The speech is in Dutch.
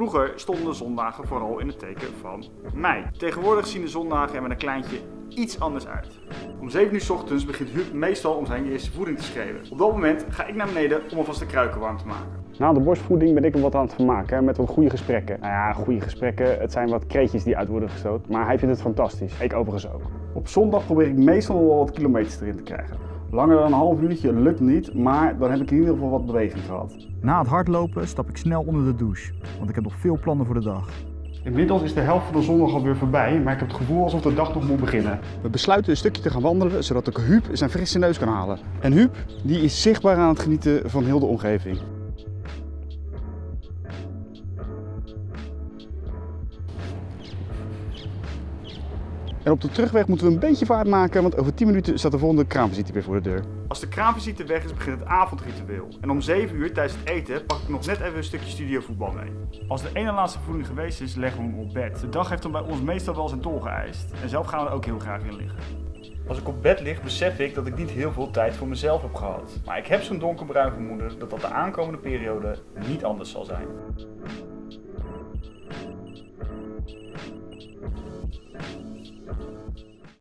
Vroeger stonden de zondagen vooral in het teken van mei. Tegenwoordig zien de zondagen er met een kleintje iets anders uit. Om 7 uur s ochtends begint Huub meestal om zijn eerste voeding te schreeuwen. Op dat moment ga ik naar beneden om alvast de kruiken warm te maken. Na de borstvoeding ben ik er wat aan het vermaken hè, met wat goede gesprekken. Nou ja, goede gesprekken, het zijn wat kreetjes die uit worden gestoot, maar hij vindt het fantastisch. Ik overigens ook. Op zondag probeer ik meestal wel wat kilometers erin te krijgen. Langer dan een half uurtje lukt niet, maar dan heb ik in ieder geval wat beweging gehad. Na het hardlopen stap ik snel onder de douche, want ik heb nog veel plannen voor de dag. Inmiddels is de helft van de zondag alweer voorbij, maar ik heb het gevoel alsof de dag nog moet beginnen. We besluiten een stukje te gaan wandelen, zodat ik Huub zijn frisse neus kan halen. En Huub, die is zichtbaar aan het genieten van heel de omgeving. En op de terugweg moeten we een beetje vaart maken, want over 10 minuten staat de volgende kraamvisite weer voor de deur. Als de kraamvisite weg is, begint het avondritueel. En om 7 uur tijdens het eten pak ik nog net even een stukje studiovoetbal mee. Als de ene laatste voeding geweest is, leggen we hem op bed. De dag heeft dan bij ons meestal wel zijn tol geëist. En zelf gaan we er ook heel graag in liggen. Als ik op bed lig, besef ik dat ik niet heel veel tijd voor mezelf heb gehad. Maar ik heb zo'n donkerbruin vermoeden dat dat de aankomende periode niet anders zal zijn.